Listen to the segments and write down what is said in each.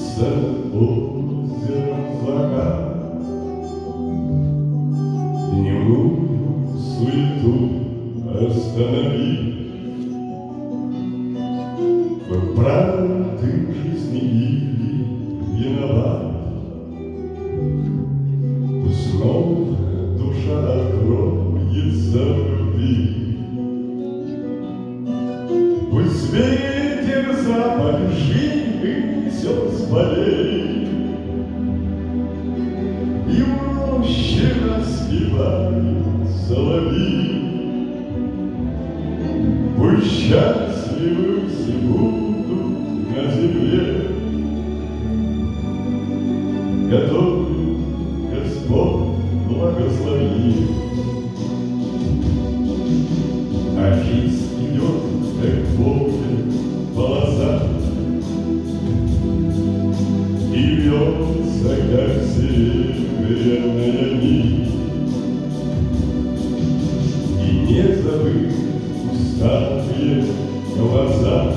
За озером закат Дневную суету останови Вы правды жизни или Все с. И в роще распевают соловьи. Пусть счастливы все будут на земле, Которую Господь благословил. А жизнь идет, как волны, полоса, вернется, как серебряная нить. И не забыть усталые глаза,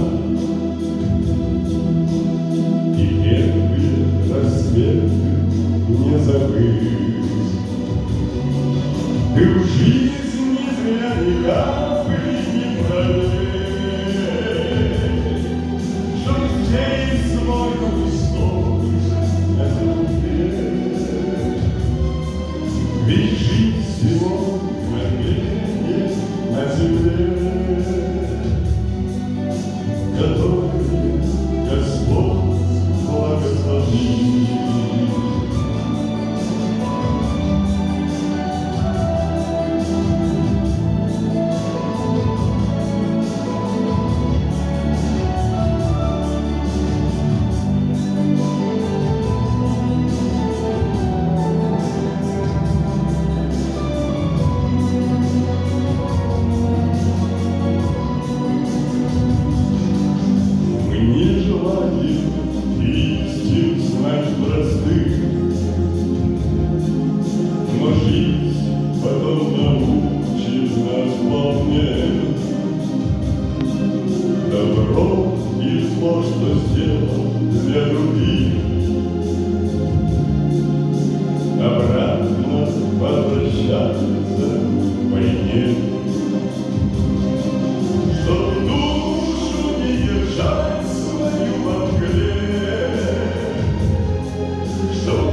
good.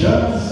chama